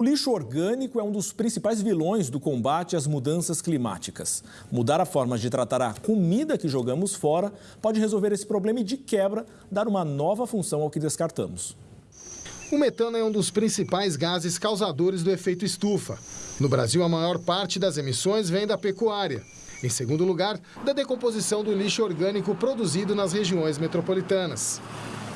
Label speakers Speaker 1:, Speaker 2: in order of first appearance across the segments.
Speaker 1: O lixo orgânico é um dos principais vilões do combate às mudanças climáticas. Mudar a forma de tratar a comida que jogamos fora pode resolver esse problema e, de quebra, dar uma nova função ao que descartamos.
Speaker 2: O metano é um dos principais gases causadores do efeito estufa. No Brasil, a maior parte das emissões vem da pecuária. Em segundo lugar, da decomposição do lixo orgânico produzido nas regiões metropolitanas.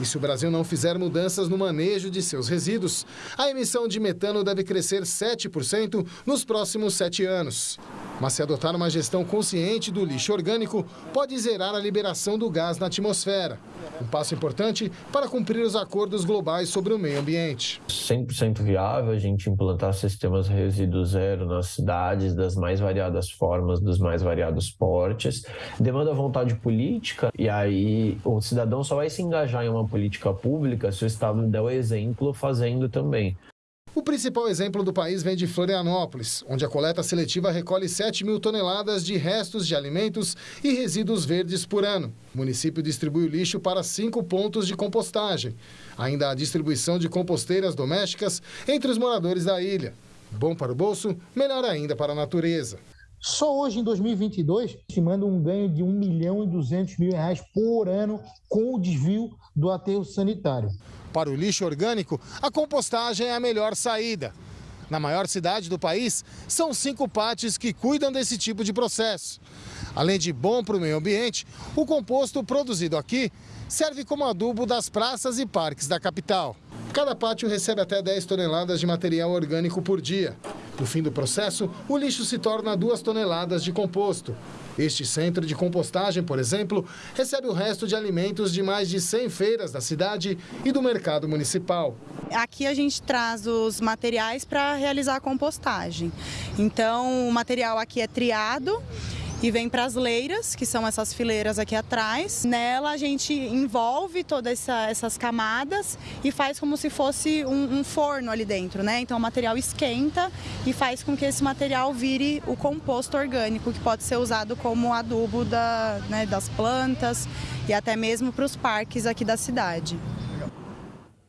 Speaker 2: E se o Brasil não fizer mudanças no manejo de seus resíduos, a emissão de metano deve crescer 7% nos próximos sete anos. Mas se adotar uma gestão consciente do lixo orgânico, pode zerar a liberação do gás na atmosfera. Um passo importante para cumprir os acordos globais sobre o meio ambiente.
Speaker 3: 100% viável a gente implantar sistemas resíduo zero nas cidades das mais variadas formas, dos mais variados portes. Demanda vontade política e aí o cidadão só vai se engajar em uma política pública se o Estado der o exemplo fazendo também.
Speaker 2: O principal exemplo do país vem de Florianópolis, onde a coleta seletiva recolhe 7 mil toneladas de restos de alimentos e resíduos verdes por ano. O município distribui o lixo para cinco pontos de compostagem. Ainda há distribuição de composteiras domésticas entre os moradores da ilha. Bom para o bolso, melhor ainda para a natureza.
Speaker 4: Só hoje, em 2022, estimando um ganho de 1 milhão e 200 mil reais por ano com o desvio do aterro sanitário.
Speaker 2: Para o lixo orgânico, a compostagem é a melhor saída. Na maior cidade do país, são cinco pátios que cuidam desse tipo de processo. Além de bom para o meio ambiente, o composto produzido aqui serve como adubo das praças e parques da capital. Cada pátio recebe até 10 toneladas de material orgânico por dia. No fim do processo, o lixo se torna 2 toneladas de composto. Este centro de compostagem, por exemplo, recebe o resto de alimentos de mais de 100 feiras da cidade e do mercado municipal.
Speaker 5: Aqui a gente traz os materiais para realizar a compostagem. Então, o material aqui é triado e vem para as leiras, que são essas fileiras aqui atrás. Nela a gente envolve todas essa, essas camadas e faz como se fosse um, um, forno ali dentro, né? Então o material esquenta e faz com que esse material vire o composto orgânico, que pode ser usado como adubo da, né, das plantas e até mesmo para os parques aqui da cidade.